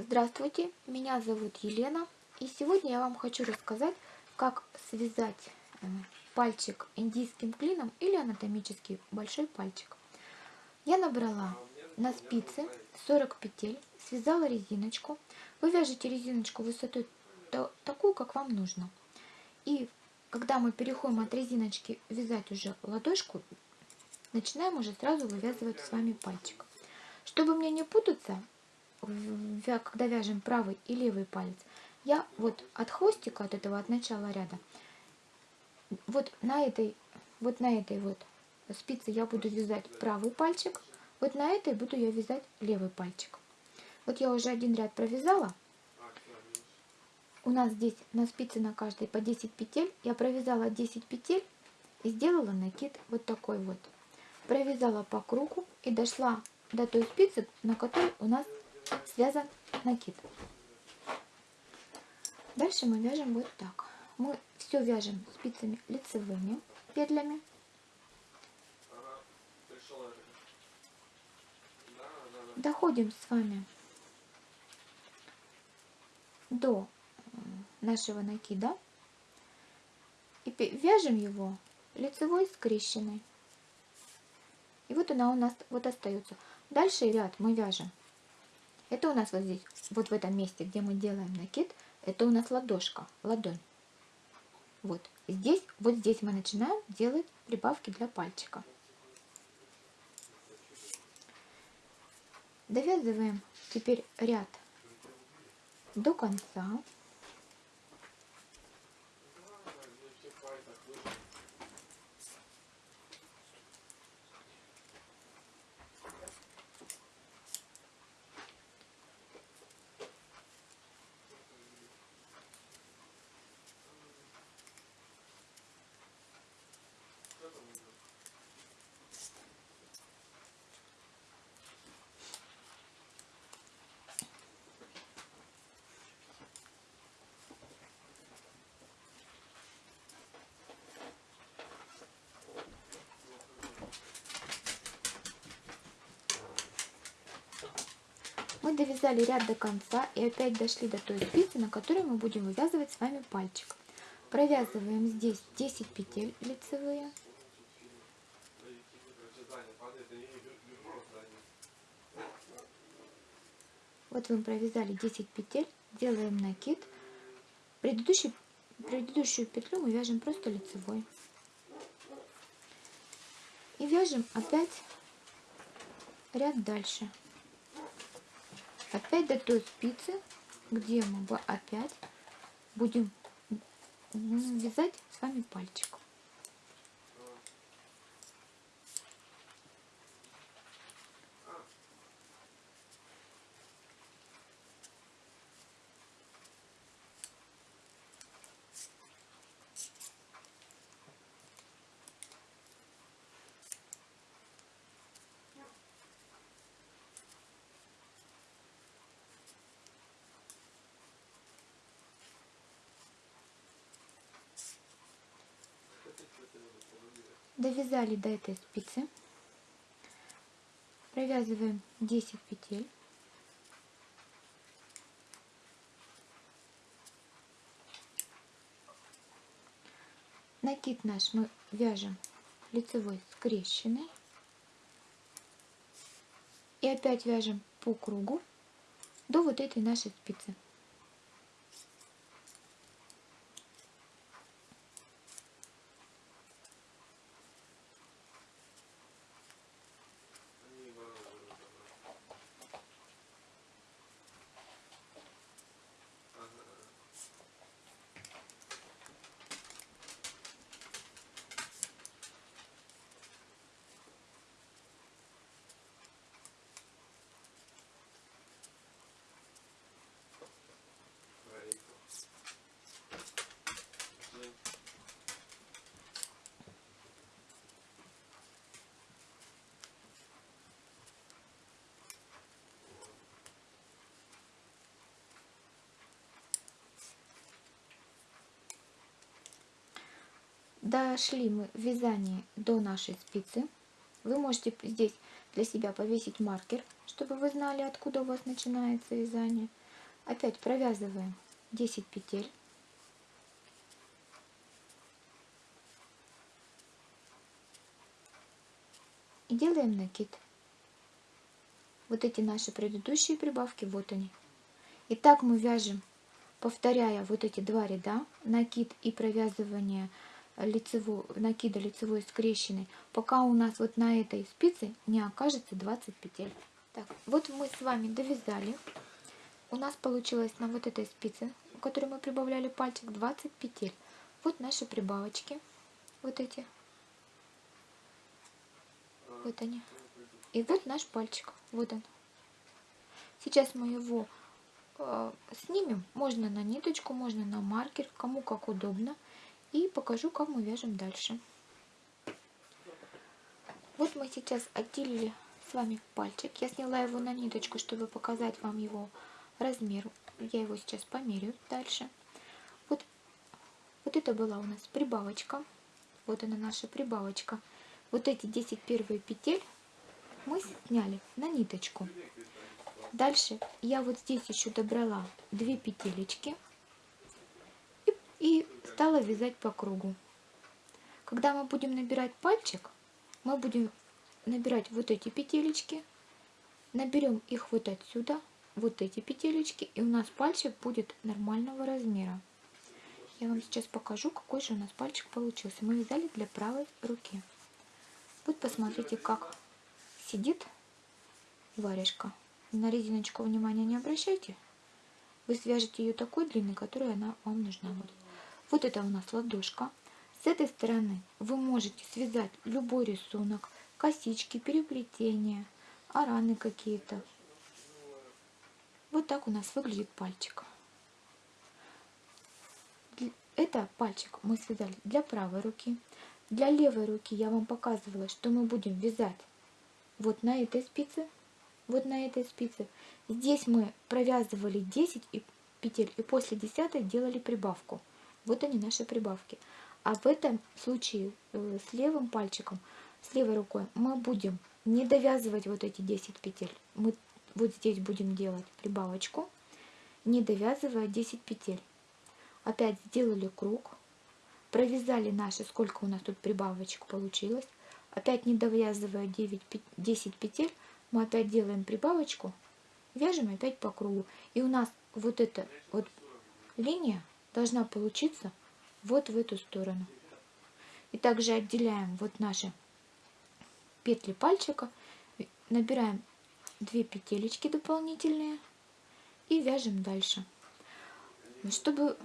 Здравствуйте, меня зовут Елена, и сегодня я вам хочу рассказать, как связать э, пальчик индийским клином или анатомический большой пальчик. Я набрала на спицы 40 петель, связала резиночку. Вы вяжете резиночку высотой такую, как вам нужно. И когда мы переходим от резиночки вязать уже ладошку, начинаем уже сразу вывязывать с вами пальчик. Чтобы мне не путаться, когда вяжем правый и левый палец, я вот от хвостика, от этого, от начала ряда, вот на этой, вот на этой вот спице я буду вязать правый пальчик, вот на этой буду я вязать левый пальчик. Вот я уже один ряд провязала. У нас здесь на спице на каждой по 10 петель. Я провязала 10 петель и сделала накид вот такой вот. Провязала по кругу и дошла до той спицы, на которой у нас связан накид. Дальше мы вяжем вот так. Мы все вяжем спицами лицевыми петлями. Доходим с вами до нашего накида и вяжем его лицевой скрещенной. И вот она у нас вот остается. Дальше ряд мы вяжем это у нас вот здесь, вот в этом месте, где мы делаем накид, это у нас ладошка, ладонь. Вот здесь, вот здесь мы начинаем делать прибавки для пальчика. Довязываем теперь ряд до конца. Мы довязали ряд до конца и опять дошли до той спицы, на которой мы будем вывязывать с вами пальчик. Провязываем здесь 10 петель лицевые. Вот мы провязали 10 петель, делаем накид. Предыдущий, предыдущую петлю мы вяжем просто лицевой. И вяжем опять ряд дальше опять до той спицы, где мы опять будем вязать с вами пальчик. Довязали до этой спицы. Провязываем 10 петель. Накид наш мы вяжем лицевой скрещенный и опять вяжем по кругу до вот этой нашей спицы Дошли мы в вязании до нашей спицы. Вы можете здесь для себя повесить маркер, чтобы вы знали, откуда у вас начинается вязание. Опять провязываем 10 петель. И делаем накид. Вот эти наши предыдущие прибавки, вот они. И так мы вяжем, повторяя вот эти два ряда, накид и провязывание лицевой, накида лицевой скрещенной, пока у нас вот на этой спице не окажется 20 петель. Так, вот мы с вами довязали. У нас получилось на вот этой спице, у которой мы прибавляли пальчик, 20 петель. Вот наши прибавочки, вот эти. Вот они. И вот наш пальчик, вот он. Сейчас мы его э, снимем, можно на ниточку, можно на маркер, кому как удобно. И покажу, как мы вяжем дальше. Вот мы сейчас отделили с вами пальчик. Я сняла его на ниточку, чтобы показать вам его размер. Я его сейчас померю дальше. Вот, вот это была у нас прибавочка. Вот она наша прибавочка. Вот эти 10 первые петель мы сняли на ниточку. Дальше я вот здесь еще добрала 2 петелечки стала вязать по кругу. Когда мы будем набирать пальчик, мы будем набирать вот эти петелечки, наберем их вот отсюда, вот эти петелечки, и у нас пальчик будет нормального размера. Я вам сейчас покажу, какой же у нас пальчик получился. Мы вязали для правой руки. Вот посмотрите, как сидит варежка. На резиночку внимания не обращайте. Вы свяжете ее такой длины, которая она вам нужна будет. Вот это у нас ладошка. С этой стороны вы можете связать любой рисунок, косички, переплетения, араны какие-то. Вот так у нас выглядит пальчик. Это пальчик мы связали для правой руки. Для левой руки я вам показывала, что мы будем вязать вот на этой спице, вот на этой спице. Здесь мы провязывали 10 петель и после 10 делали прибавку. Вот они наши прибавки. А в этом случае э, с левым пальчиком, с левой рукой мы будем не довязывать вот эти 10 петель. Мы вот здесь будем делать прибавочку, не довязывая 10 петель. Опять сделали круг, провязали наши, сколько у нас тут прибавочек получилось. Опять не довязывая 9, 10 петель, мы опять делаем прибавочку, вяжем опять по кругу. И у нас вот эта вот линия должна получиться вот в эту сторону. И также отделяем вот наши петли пальчика, набираем 2 петелечки дополнительные и вяжем дальше. Чтобы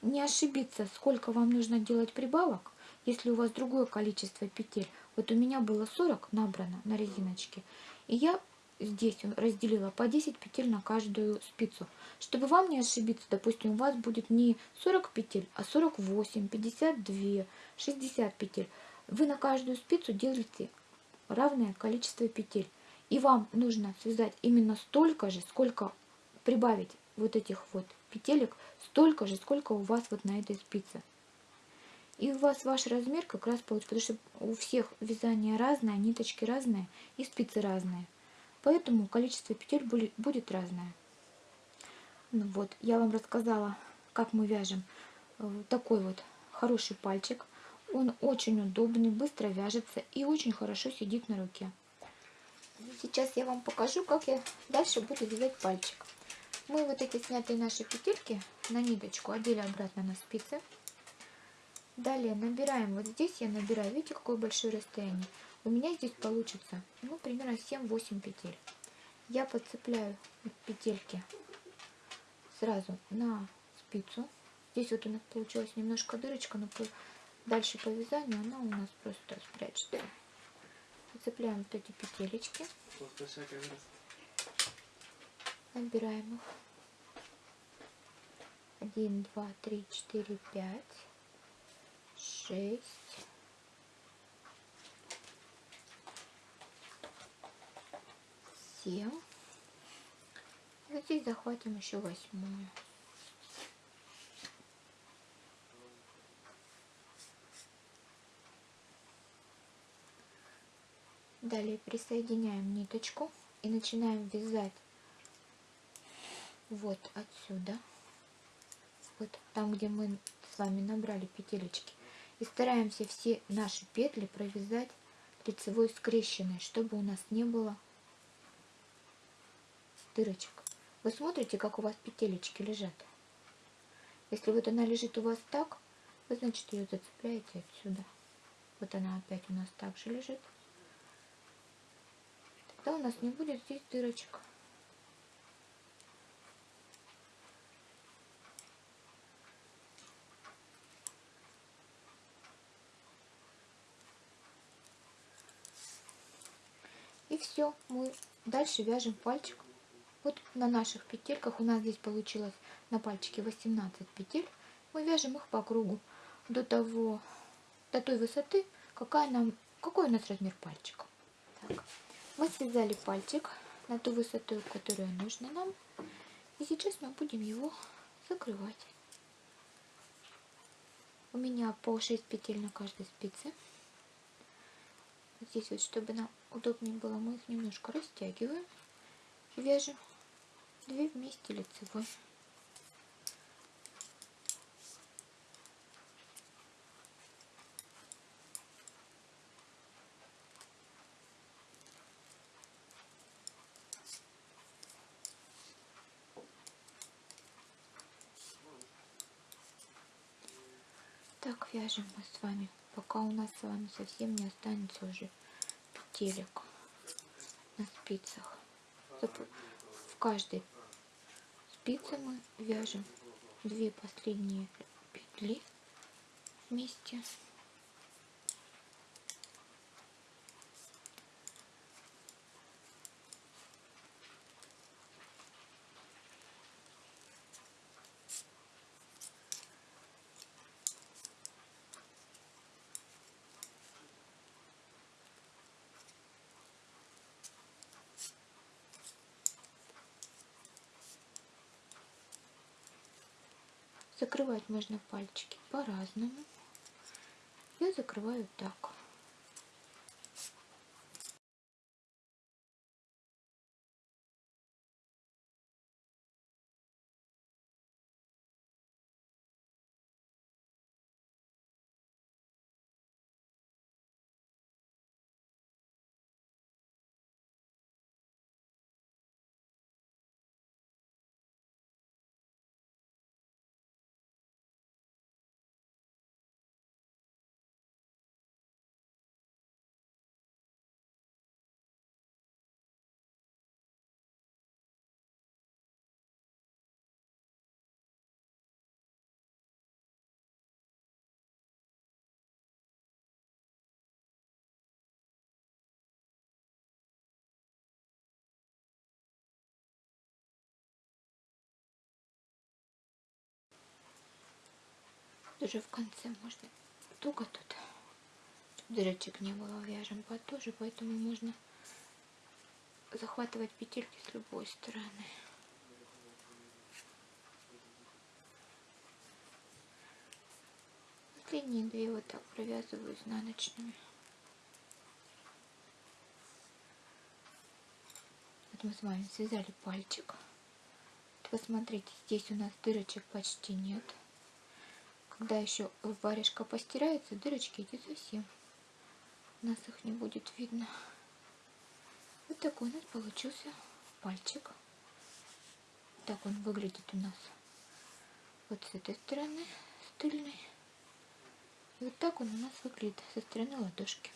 не ошибиться, сколько вам нужно делать прибавок, если у вас другое количество петель, вот у меня было 40 набрано на резиночке, и я здесь разделила по 10 петель на каждую спицу. Чтобы вам не ошибиться, допустим, у вас будет не 40 петель, а 48, 52, 60 петель. Вы на каждую спицу делаете равное количество петель. И вам нужно связать именно столько же, сколько прибавить вот этих вот петелек, столько же, сколько у вас вот на этой спице. И у вас ваш размер как раз получится, потому что у всех вязания разное, ниточки разные и спицы разные. Поэтому количество петель будет разное. Ну вот, я вам рассказала, как мы вяжем э, такой вот хороший пальчик. Он очень удобный, быстро вяжется и очень хорошо сидит на руке. Сейчас я вам покажу, как я дальше буду вязать пальчик. Мы вот эти снятые наши петельки на ниточку одели обратно на спицы. Далее набираем, вот здесь я набираю, видите, какое большое расстояние. У меня здесь получится, ну, примерно 7-8 петель. Я подцепляю петельки сразу на спицу. Здесь вот у нас получилась немножко дырочка, но дальше по вязанию она у нас просто спрячется. Цепляем вот эти петелечки. Набираем их. Один, два, три, четыре, пять, шесть, семь. И вот здесь захватим еще восьмую. Далее присоединяем ниточку и начинаем вязать вот отсюда, вот там, где мы с вами набрали петелечки, и стараемся все наши петли провязать лицевой скрещенной, чтобы у нас не было дырочек. Вы смотрите, как у вас петелечки лежат. Если вот она лежит у вас так, вы, значит, ее зацепляете отсюда. Вот она опять у нас также лежит. Тогда у нас не будет здесь дырочек. И все, мы дальше вяжем пальчик. Вот на наших петельках у нас здесь получилось на пальчике 18 петель. Мы вяжем их по кругу до того, до той высоты, какая нам, какой у нас размер пальчика. Так. Мы связали пальчик на ту высоту, которая нужна нам. И сейчас мы будем его закрывать. У меня по 6 петель на каждой спице. Здесь вот, чтобы нам удобнее было, мы их немножко растягиваем вяжем две вместе лицевой. Так вяжем мы с вами пока у нас с вами совсем не останется уже петелек на спицах. В каждой спице мы вяжем две последние петли вместе. Закрывать можно пальчики по-разному. Я закрываю так. Даже в конце можно туго тут. Дырочек не было, вяжем потуже, поэтому можно захватывать петельки с любой стороны. Последние две вот так провязываю изнаночными. Вот мы с вами связали пальчик. Вот посмотрите, здесь у нас дырочек почти нет. Когда еще варежка постирается, дырочки эти совсем. У нас их не будет видно. Вот такой у нас получился пальчик. Так он выглядит у нас вот с этой стороны, с тыльной. И вот так он у нас выглядит со стороны ладошки.